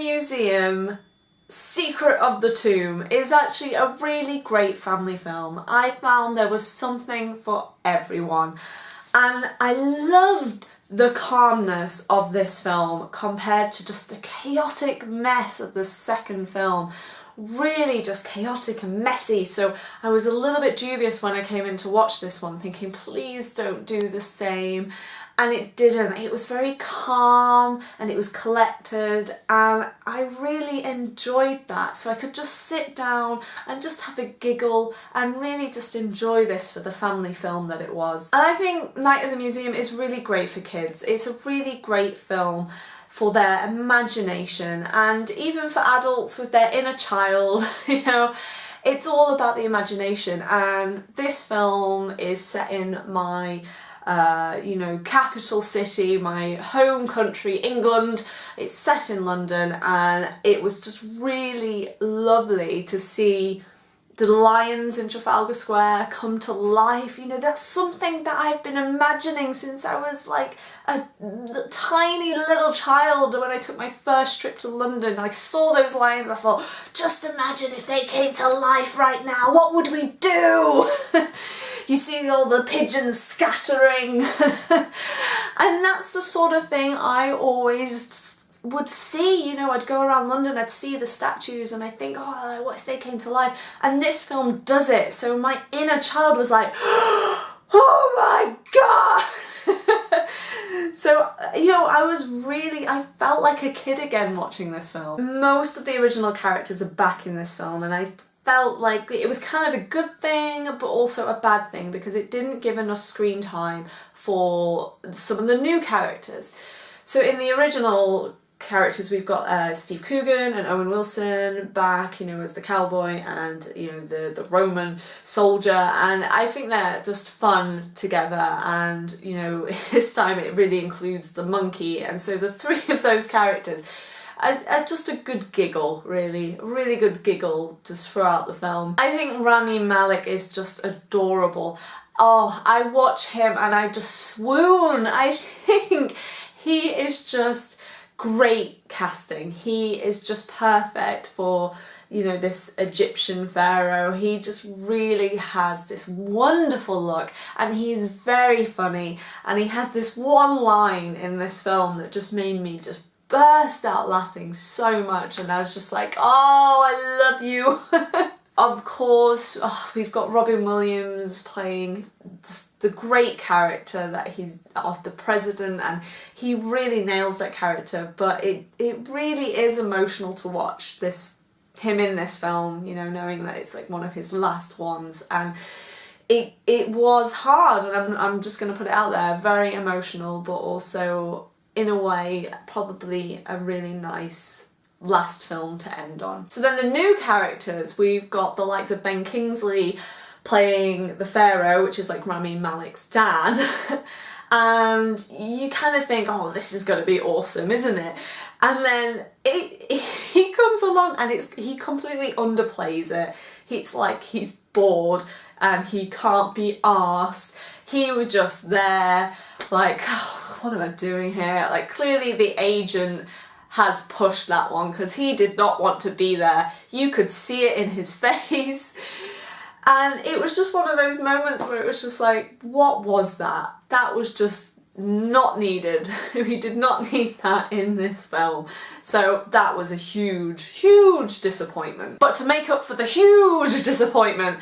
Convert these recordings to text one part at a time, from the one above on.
Museum Secret of the Tomb is actually a really great family film. I found there was something for everyone and I loved the calmness of this film compared to just the chaotic mess of the second film really just chaotic and messy so I was a little bit dubious when I came in to watch this one thinking please don't do the same and it didn't. It was very calm and it was collected and I really enjoyed that so I could just sit down and just have a giggle and really just enjoy this for the family film that it was. And I think Night at the Museum is really great for kids. It's a really great film for their imagination and even for adults with their inner child, you know, it's all about the imagination and this film is set in my uh, you know, capital city, my home country, England. It's set in London and it was just really lovely to see the lions in Trafalgar Square come to life. You know, that's something that I've been imagining since I was like a tiny little child when I took my first trip to London. I saw those lions, I thought, just imagine if they came to life right now, what would we do? you see all the pigeons scattering. and that's the sort of thing I always would see, you know, I'd go around London, I'd see the statues and I think, oh, what if they came to life? And this film does it. So my inner child was like, oh my god! so, uh, you know, I was really, I felt like a kid again watching this film. Most of the original characters are back in this film and I felt like it was kind of a good thing but also a bad thing because it didn't give enough screen time for some of the new characters. So in the original characters we've got uh, Steve Coogan and Owen Wilson back you know as the cowboy and you know the the Roman soldier. And I think they're just fun together. And you know this time it really includes the monkey. And so the three of those characters just a good giggle really. Really good giggle just throughout the film. I think Rami Malek is just adorable. Oh I watch him and I just swoon. I think he is just great casting. He is just perfect for, you know, this Egyptian pharaoh. He just really has this wonderful look and he's very funny and he had this one line in this film that just made me just burst out laughing so much and I was just like, oh, I love you. of course, oh, we've got Robin Williams playing just the great character that he's of the president and he really nails that character but it, it really is emotional to watch this him in this film, you know, knowing that it's like one of his last ones and it it was hard and I'm, I'm just to put it out there, very emotional but also in a way probably a really nice last film to end on. So then the new characters, we've got the likes of Ben Kingsley playing the Pharaoh, which is like Rami Malek's dad. and you kind of think, oh, this is going to be awesome, isn't it? And then it, he comes along and it's he completely underplays it. It's like he's bored and he can't be asked. He was just there, like, oh, what am I doing here? Like, clearly the agent has pushed that one because he did not want to be there. You could see it in his face. And it was just one of those moments where it was just like, what was that? That was just not needed. we did not need that in this film. So that was a huge, huge disappointment. But to make up for the huge disappointment,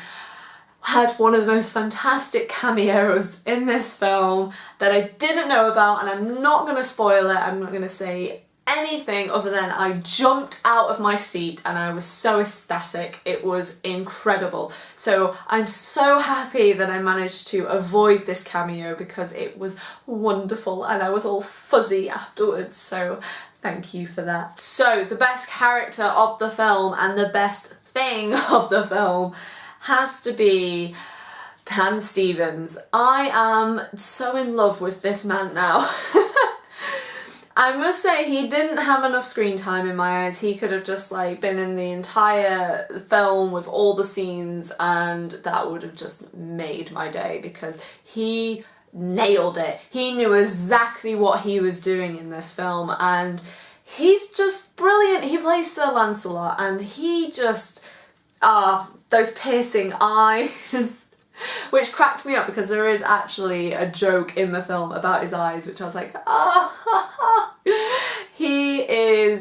had one of the most fantastic cameos in this film that I didn't know about and I'm not going to spoil it, I'm not going to say anything other than I jumped out of my seat and I was so ecstatic. It was incredible. So I'm so happy that I managed to avoid this cameo because it was wonderful and I was all fuzzy afterwards. So thank you for that. So the best character of the film and the best thing of the film has to be Dan Stevens. I am so in love with this man now. I must say he didn't have enough screen time in my eyes. He could have just like been in the entire film with all the scenes and that would have just made my day because he nailed it. He knew exactly what he was doing in this film and he's just brilliant. He plays Sir Lancelot and he just, ah, those piercing eyes. which cracked me up because there is actually a joke in the film about his eyes which I was like ah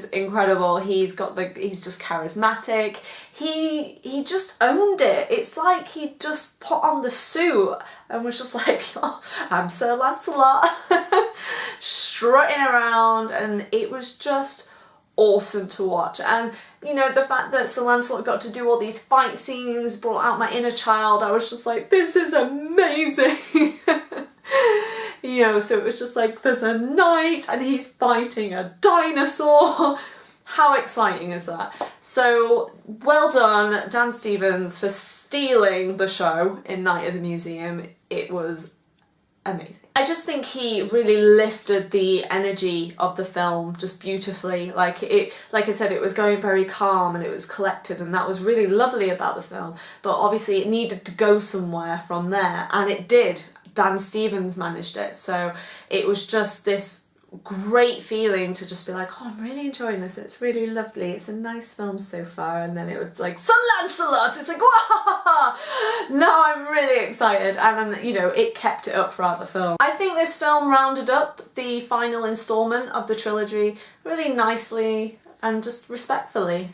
is incredible. He's got the he's just charismatic. He he just owned it. It's like he just put on the suit and was just like oh, I'm Sir Lancelot strutting around. And it was just awesome to watch. And you know the fact that Sir Lancelot got to do all these fight scenes brought out my inner child I was just like this is amazing you know so it was just like there's a knight and he's fighting a dinosaur how exciting is that? So well done Dan Stevens for stealing the show in Night at the Museum. It was amazing. I just think he really lifted the energy of the film just beautifully. Like it, like I said, it was going very calm and it was collected and that was really lovely about the film. But obviously it needed to go somewhere from there and it did. Dan Stevens managed it. So it was just this great feeling to just be like, oh, I'm really enjoying this. It's really lovely. It's a nice film so far. And then it was like, Sir Lancelot. It's like, wow! No, I'm really excited. And then, you know, it kept it up throughout the film. I think this film rounded up the final installment of the trilogy really nicely and just respectfully.